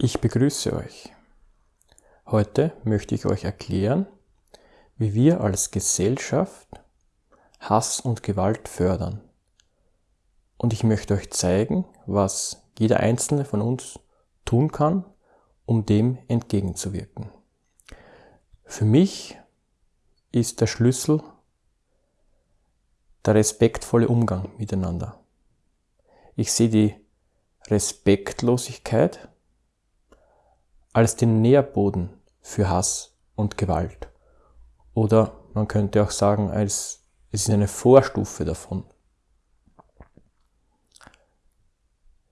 Ich begrüße euch. Heute möchte ich euch erklären, wie wir als Gesellschaft Hass und Gewalt fördern. Und ich möchte euch zeigen, was jeder einzelne von uns tun kann, um dem entgegenzuwirken. Für mich ist der Schlüssel der respektvolle Umgang miteinander. Ich sehe die Respektlosigkeit als den Nährboden für Hass und Gewalt. Oder man könnte auch sagen, als es ist eine Vorstufe davon.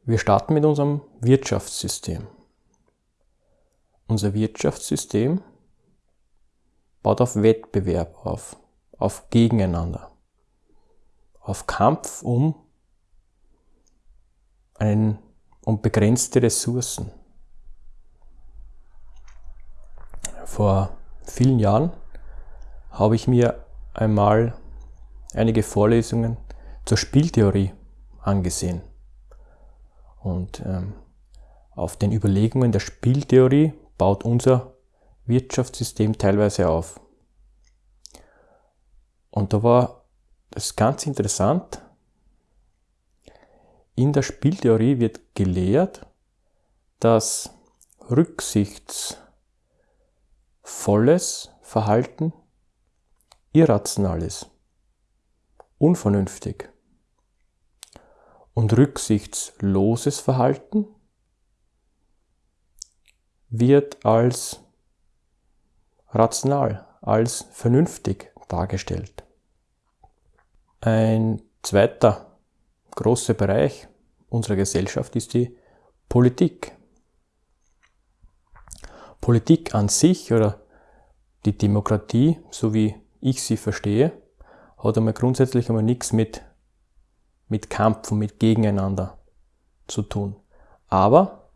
Wir starten mit unserem Wirtschaftssystem. Unser Wirtschaftssystem baut auf Wettbewerb auf, auf Gegeneinander, auf Kampf um einen, um begrenzte Ressourcen. Vor vielen Jahren habe ich mir einmal einige Vorlesungen zur Spieltheorie angesehen. Und ähm, auf den Überlegungen der Spieltheorie baut unser Wirtschaftssystem teilweise auf. Und da war das ganz interessant. In der Spieltheorie wird gelehrt, dass Rücksichts volles Verhalten irrational ist, unvernünftig. Und rücksichtsloses Verhalten wird als rational, als vernünftig dargestellt. Ein zweiter großer Bereich unserer Gesellschaft ist die Politik. Politik an sich oder die Demokratie, so wie ich sie verstehe, hat einmal grundsätzlich einmal nichts mit, mit Kampf und mit Gegeneinander zu tun. Aber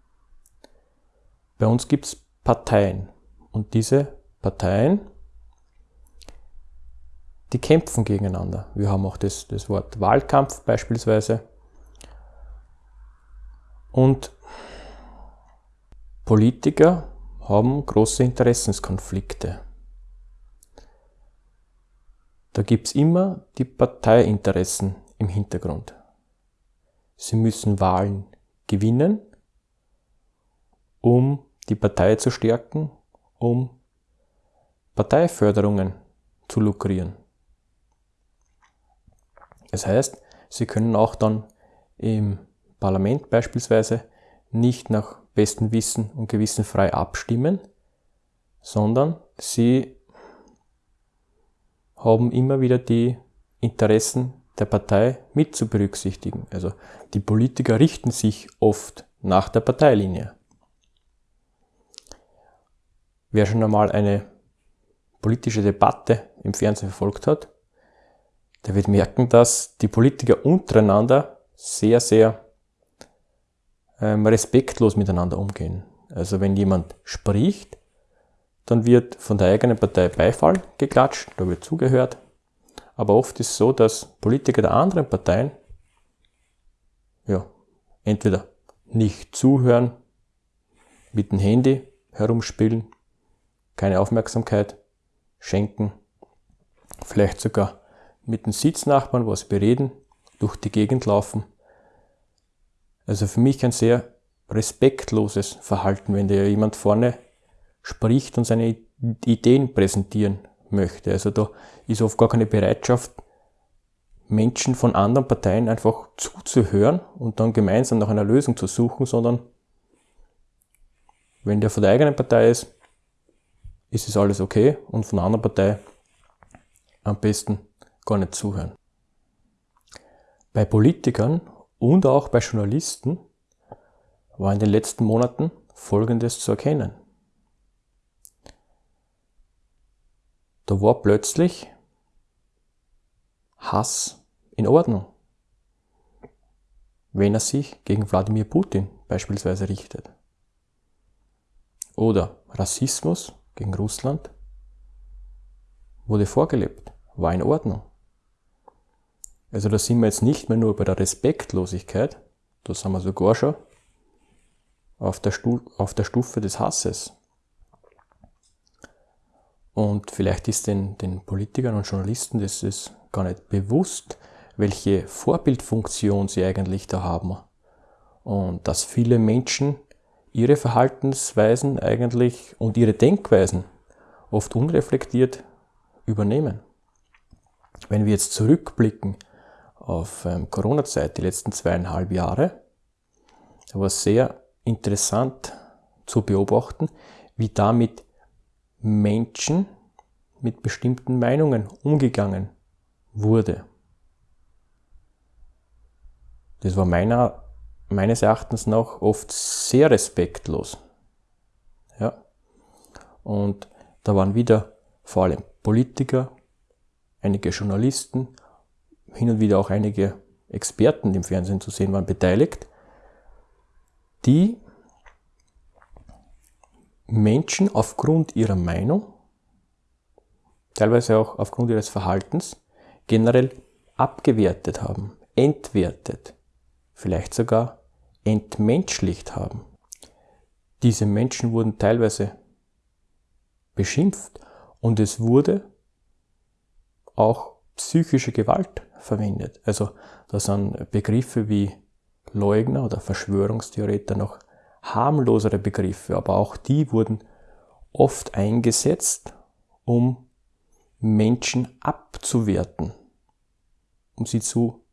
bei uns gibt es Parteien und diese Parteien, die kämpfen gegeneinander. Wir haben auch das, das Wort Wahlkampf beispielsweise. Und Politiker haben große Interessenskonflikte. Da gibt es immer die Parteiinteressen im Hintergrund. Sie müssen Wahlen gewinnen, um die Partei zu stärken, um Parteiförderungen zu lukrieren. Das heißt, sie können auch dann im Parlament beispielsweise nicht nach bestem Wissen und Gewissen frei abstimmen, sondern sie haben immer wieder die Interessen der Partei mit zu berücksichtigen. Also die Politiker richten sich oft nach der Parteilinie. Wer schon einmal eine politische Debatte im Fernsehen verfolgt hat, der wird merken, dass die Politiker untereinander sehr, sehr ähm, respektlos miteinander umgehen. Also wenn jemand spricht, dann wird von der eigenen Partei Beifall geklatscht, da wird zugehört. Aber oft ist es so, dass Politiker der anderen Parteien ja, entweder nicht zuhören, mit dem Handy herumspielen, keine Aufmerksamkeit schenken, vielleicht sogar mit den Sitznachbarn was bereden, durch die Gegend laufen also für mich ein sehr respektloses Verhalten, wenn da jemand vorne spricht und seine Ideen präsentieren möchte. Also da ist oft gar keine Bereitschaft, Menschen von anderen Parteien einfach zuzuhören und dann gemeinsam nach einer Lösung zu suchen, sondern wenn der von der eigenen Partei ist, ist es alles okay und von der anderen Partei am besten gar nicht zuhören. Bei Politikern und auch bei Journalisten war in den letzten Monaten Folgendes zu erkennen. Da war plötzlich Hass in Ordnung, wenn er sich gegen Wladimir Putin beispielsweise richtet. Oder Rassismus gegen Russland wurde vorgelebt, war in Ordnung. Also da sind wir jetzt nicht mehr nur bei der Respektlosigkeit, da sind wir sogar schon auf der, Stu auf der Stufe des Hasses. Und vielleicht ist den, den Politikern und Journalisten das ist gar nicht bewusst, welche Vorbildfunktion sie eigentlich da haben. Und dass viele Menschen ihre Verhaltensweisen eigentlich und ihre Denkweisen oft unreflektiert übernehmen. Wenn wir jetzt zurückblicken auf ähm, Corona-Zeit, die letzten zweieinhalb Jahre, war es sehr interessant zu beobachten, wie damit Menschen mit bestimmten Meinungen umgegangen wurde. Das war meiner, meines Erachtens nach oft sehr respektlos. Ja. Und da waren wieder vor allem Politiker, einige Journalisten, hin und wieder auch einige Experten, im Fernsehen zu sehen waren, beteiligt, die Menschen aufgrund ihrer Meinung, teilweise auch aufgrund ihres Verhaltens, generell abgewertet haben, entwertet, vielleicht sogar entmenschlicht haben. Diese Menschen wurden teilweise beschimpft und es wurde auch psychische Gewalt verwendet. Also da sind Begriffe wie Leugner oder Verschwörungstheoretiker noch harmlosere Begriffe, aber auch die wurden oft eingesetzt, um Menschen abzuwerten, um sie zu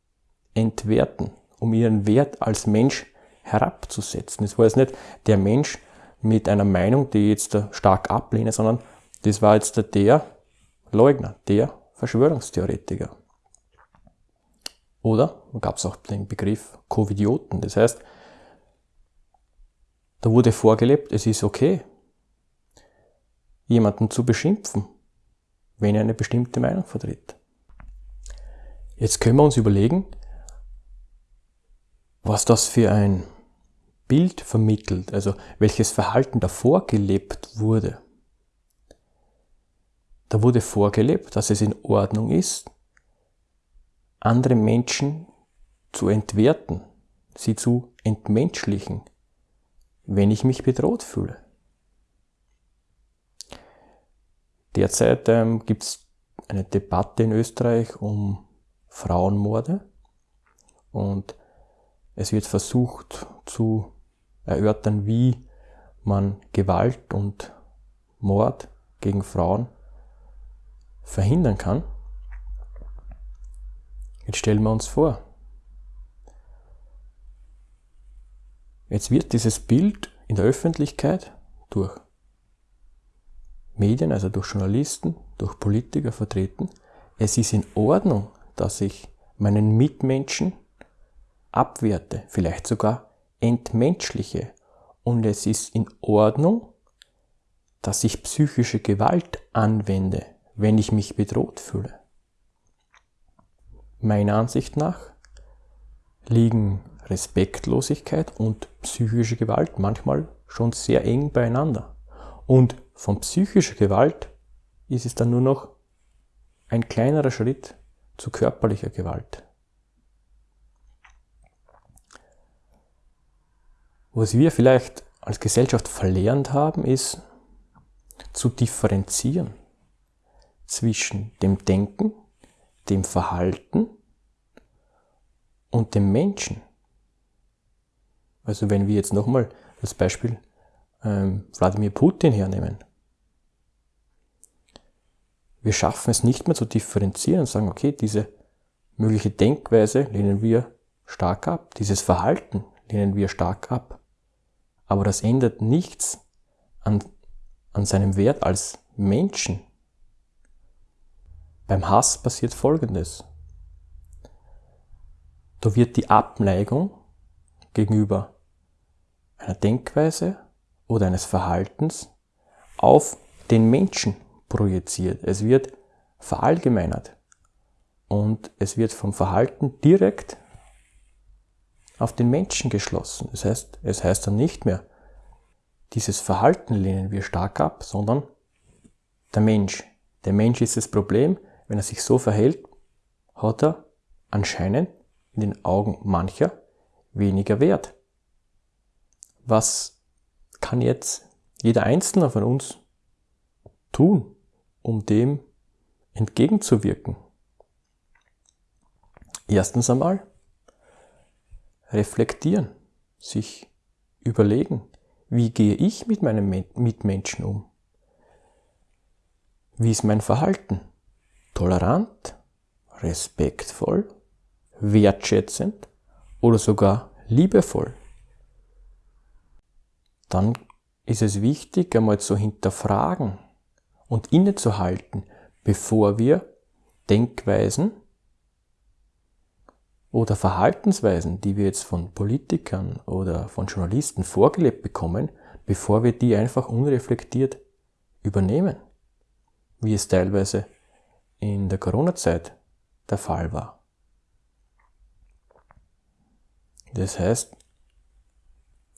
entwerten, um ihren Wert als Mensch herabzusetzen. Es war jetzt nicht der Mensch mit einer Meinung, die ich jetzt stark ablehne, sondern das war jetzt der Leugner, der Verschwörungstheoretiker. Oder da gab es auch den Begriff Covidioten. Das heißt, da wurde vorgelebt, es ist okay, jemanden zu beschimpfen, wenn er eine bestimmte Meinung vertritt. Jetzt können wir uns überlegen, was das für ein Bild vermittelt, also welches Verhalten davor gelebt wurde. Da wurde vorgelebt, dass es in Ordnung ist, andere Menschen zu entwerten, sie zu entmenschlichen, wenn ich mich bedroht fühle. Derzeit ähm, gibt es eine Debatte in Österreich um Frauenmorde und es wird versucht zu erörtern, wie man Gewalt und Mord gegen Frauen verhindern kann. Jetzt stellen wir uns vor, jetzt wird dieses Bild in der Öffentlichkeit durch Medien, also durch Journalisten, durch Politiker vertreten. Es ist in Ordnung, dass ich meinen Mitmenschen abwerte, vielleicht sogar entmenschliche. Und es ist in Ordnung, dass ich psychische Gewalt anwende, wenn ich mich bedroht fühle. Meiner Ansicht nach liegen Respektlosigkeit und psychische Gewalt manchmal schon sehr eng beieinander. Und von psychischer Gewalt ist es dann nur noch ein kleinerer Schritt zu körperlicher Gewalt. Was wir vielleicht als Gesellschaft verlernt haben, ist zu differenzieren zwischen dem Denken, dem Verhalten und dem Menschen. Also wenn wir jetzt nochmal das Beispiel ähm, Wladimir Putin hernehmen. Wir schaffen es nicht mehr zu differenzieren und sagen, okay, diese mögliche Denkweise lehnen wir stark ab, dieses Verhalten lehnen wir stark ab. Aber das ändert nichts an, an seinem Wert als Menschen. Beim Hass passiert Folgendes. Da wird die Abneigung gegenüber einer Denkweise oder eines Verhaltens auf den Menschen projiziert. Es wird verallgemeinert und es wird vom Verhalten direkt auf den Menschen geschlossen. Das heißt, es heißt dann nicht mehr, dieses Verhalten lehnen wir stark ab, sondern der Mensch. Der Mensch ist das Problem. Wenn er sich so verhält, hat er anscheinend in den Augen mancher weniger Wert. Was kann jetzt jeder Einzelne von uns tun, um dem entgegenzuwirken? Erstens einmal reflektieren, sich überlegen, wie gehe ich mit meinen Mitmenschen um? Wie ist mein Verhalten? Tolerant, respektvoll, wertschätzend oder sogar liebevoll? Dann ist es wichtig, einmal zu hinterfragen und innezuhalten, bevor wir Denkweisen oder Verhaltensweisen, die wir jetzt von Politikern oder von Journalisten vorgelebt bekommen, bevor wir die einfach unreflektiert übernehmen, wie es teilweise in der Corona-Zeit der Fall war. Das heißt,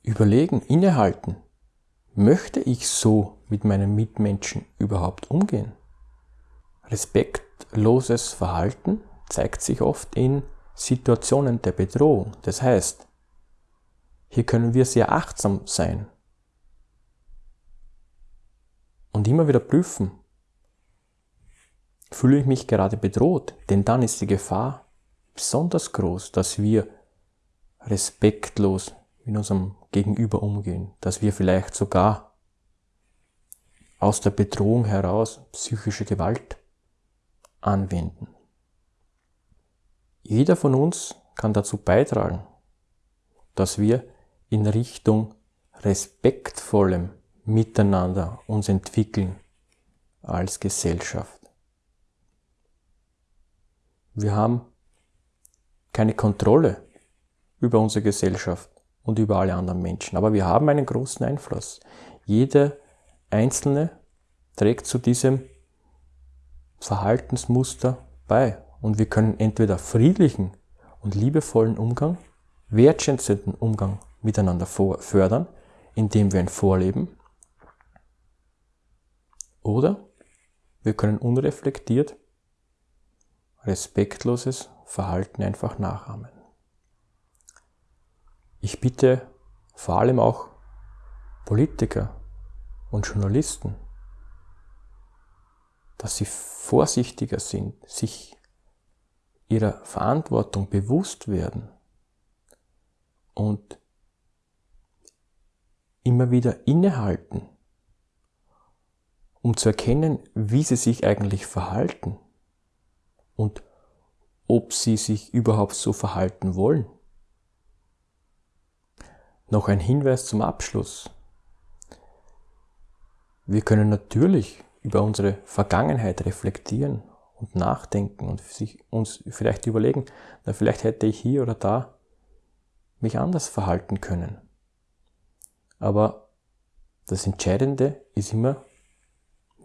überlegen, innehalten, möchte ich so mit meinen Mitmenschen überhaupt umgehen? Respektloses Verhalten zeigt sich oft in Situationen der Bedrohung. Das heißt, hier können wir sehr achtsam sein und immer wieder prüfen, fühle ich mich gerade bedroht, denn dann ist die Gefahr besonders groß, dass wir respektlos mit unserem Gegenüber umgehen, dass wir vielleicht sogar aus der Bedrohung heraus psychische Gewalt anwenden. Jeder von uns kann dazu beitragen, dass wir in Richtung respektvollem Miteinander uns entwickeln als Gesellschaft. Wir haben keine Kontrolle über unsere Gesellschaft und über alle anderen Menschen, aber wir haben einen großen Einfluss. Jeder Einzelne trägt zu diesem Verhaltensmuster bei und wir können entweder friedlichen und liebevollen Umgang, wertschätzenden Umgang miteinander fördern, indem wir ihn vorleben, oder wir können unreflektiert respektloses Verhalten einfach nachahmen. Ich bitte vor allem auch Politiker und Journalisten, dass sie vorsichtiger sind, sich ihrer Verantwortung bewusst werden und immer wieder innehalten, um zu erkennen, wie sie sich eigentlich verhalten und ob sie sich überhaupt so verhalten wollen. Noch ein Hinweis zum Abschluss. Wir können natürlich über unsere Vergangenheit reflektieren und nachdenken und sich uns vielleicht überlegen, na, vielleicht hätte ich hier oder da mich anders verhalten können. Aber das Entscheidende ist immer,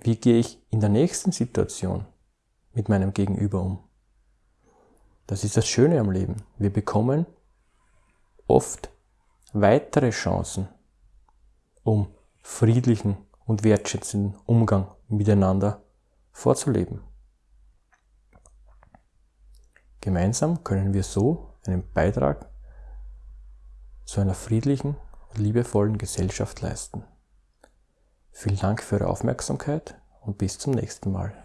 wie gehe ich in der nächsten Situation mit meinem Gegenüber um. Das ist das Schöne am Leben. Wir bekommen oft weitere Chancen, um friedlichen und wertschätzenden Umgang miteinander vorzuleben. Gemeinsam können wir so einen Beitrag zu einer friedlichen und liebevollen Gesellschaft leisten. Vielen Dank für Ihre Aufmerksamkeit und bis zum nächsten Mal.